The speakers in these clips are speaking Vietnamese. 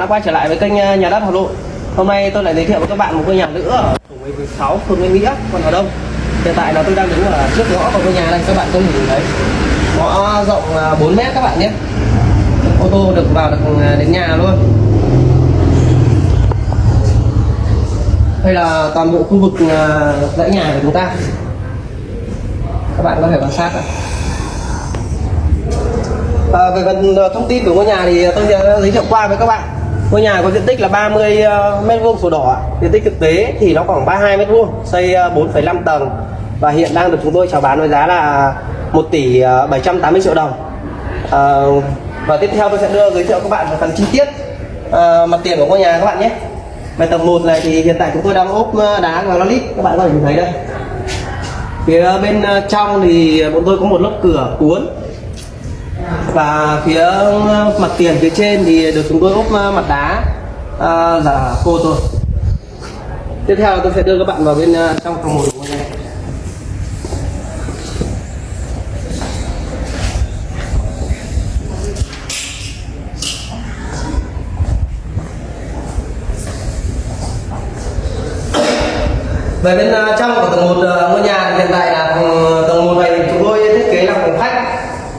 đã quay trở lại với kênh ờ, nhà đất Hà Nội. Hôm nay tôi lại giới thiệu với các bạn một ngôi nhà nữa ở tổ 16 phường Nguyễn Nghĩa, quận Hà Đông. Hiện tại là tôi đang đứng ở trước ngõ của ngôi nhà này, các bạn có thể nhìn thấy. Ngõ rộng ờ, 4 mét các bạn nhé. Ô tô được vào được ờ, đến nhà luôn. Đây là toàn bộ khu vực dãy nhà của chúng ta. Các bạn có thể quan sát ạ. À, về phần thông tin của ngôi nhà thì tôi sẽ giới thiệu qua với các bạn ngôi nhà có diện tích là 30 ờ, mét vuông sổ đỏ diện tích thực tế thì nó khoảng 32 mét vuông xây ờ, 4,5 tầng. Và hiện đang được chúng tôi chào bán với giá là 1 tỷ ờ, 780 triệu đồng. À, và tiếp theo tôi sẽ đưa giới thiệu các bạn về phần chi tiết à, mặt tiền của ngôi nhà các bạn nhé. Về tầng 1 này thì hiện tại chúng tôi đang ốp đá granite các bạn có thể nhìn thấy đây. Phía bên trong thì bọn tôi có một lớp cửa cuốn và phía ờ, mặt tiền phía trên thì được chúng tôi ốp ờ, mặt đá. À, giả khô thôi. Tiếp theo tôi sẽ đưa các bạn vào bên trong phòng một của ngôi nhà về bên trong của tầng một ngôi nhà thì hiện tại là phòng- tầng một này thì chúng tôi thiết kế là phòng khách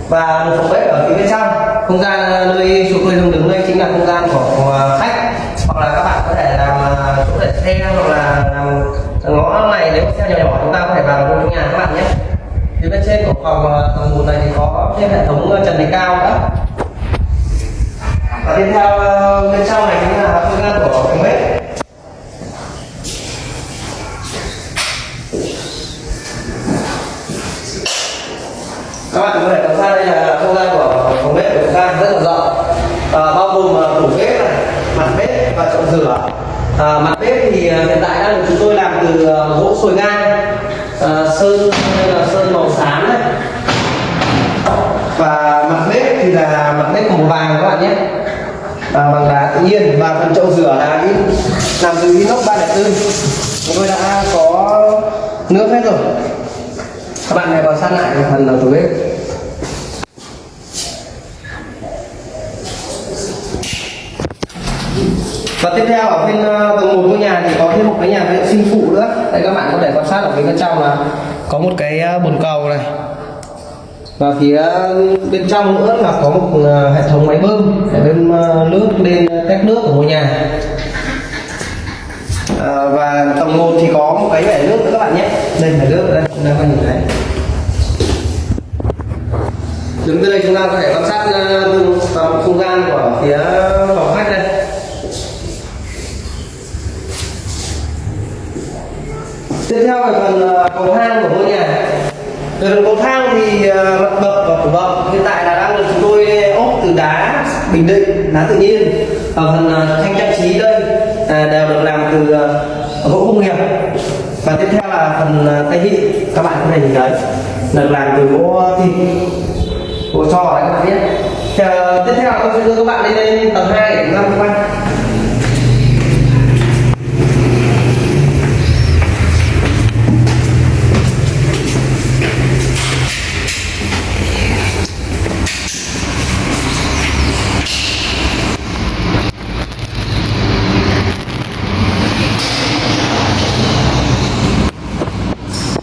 và một phòng bếp ở phía bên trong. Không gian ờ, nơi chỗ tôi đang đứng đây chính là không gian của của ờ, khách. Hoặc là các bạn có thể làm ờ, chỗ để xe, hoặc là làm ngõ này. Nếu xe nhỏ nhỏ, chúng ta có thể vào trong nhà các bạn nhé. Phía bên trên của phòng tầng một này thì có thêm hệ thống trần thạch cao nữa. Và tiếp theo bên trong này chính là không gian của phòng bếp. Các bạn có thể quan sát đây là không gian của phòng bếp của chúng ta rất là rộng à, bao gồm à, tủ bếp này mặt bếp và chậu rửa Ờ, à, mặt bếp thì ờ, hiện tại đang được chúng tôi làm từ ờ, gỗ sồi ngang à, sơn đây là sơn màu xám này và mặt bếp thì là mặt bếp màu vàng các bạn nhé. Và bằng đá tự nhiên và phần chậu rửa là in làm từ inox 304 chúng tôi đã có nước hết rồi. Các bạn hãy vào sát lại phần đầu tủ bếp và tiếp theo ở bên ờ, tầng một ngôi nhà thì có thêm một cái nhà vệ sinh phụ nữa. Đây các bạn có thể quan sát ở phía bên trong là có một cái ờ, bồn cầu này. Và phía ờ, bên trong nữa là có một hệ thống máy bơm để bơm nước lên tách nước của ngôi nhà. À, và tầng 1 thì có một cái bể nước nữa các bạn nhé. Đây bể nước đây chúng ta có nhìn thấy. Đứng từ đây chúng ta có thể quan sát ờ, từng không gian của phía phòng khách đây. Tiếp theo là phần à, cầu thang của ngôi nhà. Về phần cầu thang thì à, mặt bậc và cổ bậc hiện tại là đang được chúng tôi ốp từ đá bình định đá tự nhiên. Ở phần à, thanh trang trí đây đều được làm từ gỗ công nghiệp. Và tiếp theo là phần tay vịn các bạn có thể nhìn thấy được làm từ gỗ thịt gỗ trò đấy các bạn biết Chờ, tiếp theo tôi sẽ đưa các bạn lên lên tầng 2 để chúng ta tham quan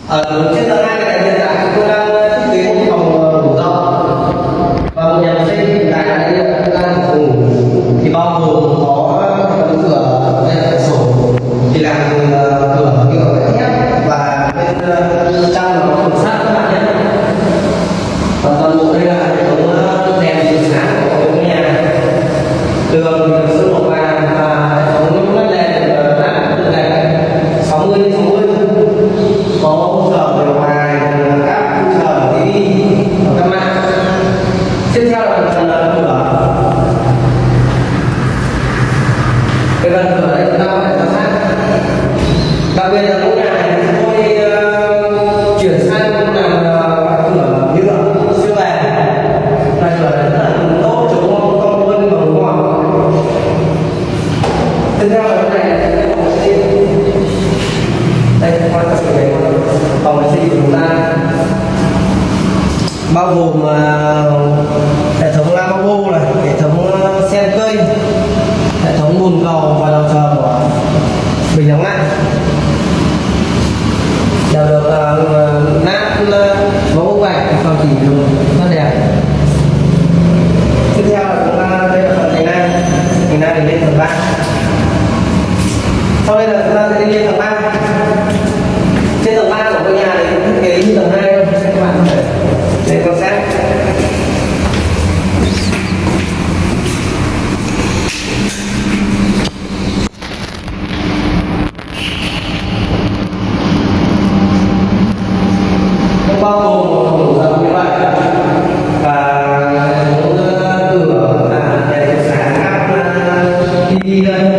ở đặc là chúng tôi ờ, chuyển sang làm ờ, cửa nhựa siêu bền là cửa rất là tốt chống con quân và đúng ngọt. Tiếp theo là cái này là cái sinh. Đây quan trọng phòng vệ sinh của chúng ta. Bao gồm uh, hệ thống lavabo này hệ thống ờ, sen cây hệ thống nóng lạnh đều được uh, nát uh, mẫu cho còn chỉ dùng rất đẹp. Tiếp theo là chúng ta đây là phần thành lang thành lang thì lên tầng ba. Sau đây là chúng ta sẽ đi lên tầng ba. vida.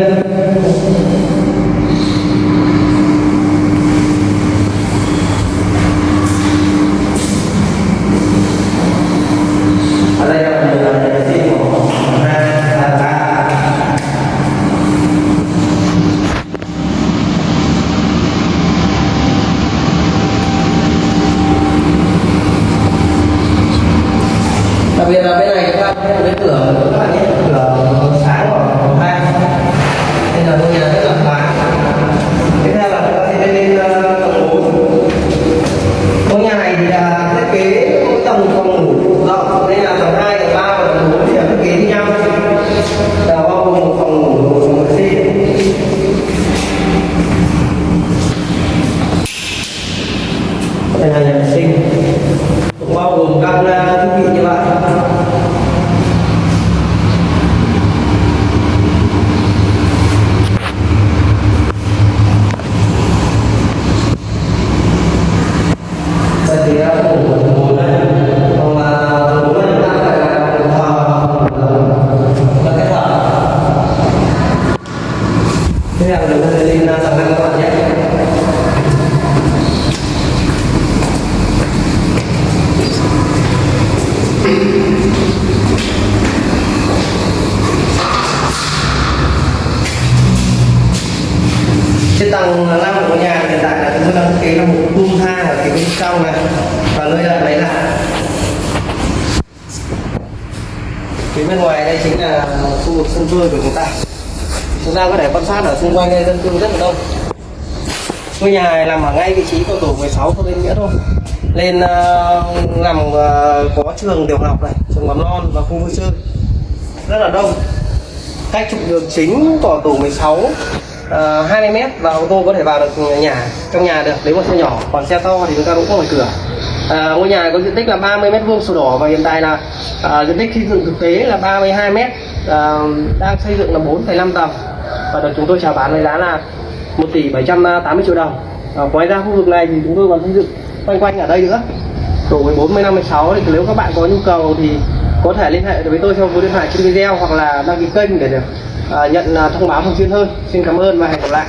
Đây là nhà vệ sinh cũng bao gồm các ờ, thiết bị như vậy Vậy thì ra ngủ của tầng bốn đây còn là tầng bốn này chúng ta phải là tầng thờ là cái thờ thế là chúng ta sẽ lên tầng năm các bạn nhé trên tầng của nhà hiện tại là chúng tôi đang thiết kế là một tung thang ở phía bên trong này. Và nơi đặt máy lạnh. Phía bên ngoài đây chính là khu vực sân chơi của chúng ta. Chúng ta có thể quan sát ở xung quanh đây dân cư rất là đông. Ngôi nhà này nằm ở ngay vị trí của tổ 16 của bên nghĩa thôi. Lên uh, nằm uh, có trường tiểu học này trường mầm non và khu vui chơi. Rất là đông. Cách trục đường chính của tổ 16 Ờ, uh, 20 mét và ô tô có thể vào được nhà trong nhà được nếu mà xe nhỏ còn xe to thì chúng ta cũng có ngoài cửa. À, ngôi nhà có diện tích là 30 mét vuông sổ đỏ và hiện tại là à, diện tích xây dựng thực tế là 32 mét à, đang xây dựng là 4,5 tầng. Và được chúng tôi chào bán với giá là 1 tỷ 780 triệu đồng. À, ngoài ra khu vực này thì chúng tôi còn xây dựng quanh quanh ở đây nữa. Tổ 14 15 16 thì nếu các bạn có nhu cầu thì có thể liên hệ với tôi theo số điện thoại trên video hoặc là đăng ký kênh để được Ờ, à, nhận thông báo thường xuyên hơn. Xin cảm ơn và hẹn gặp lại.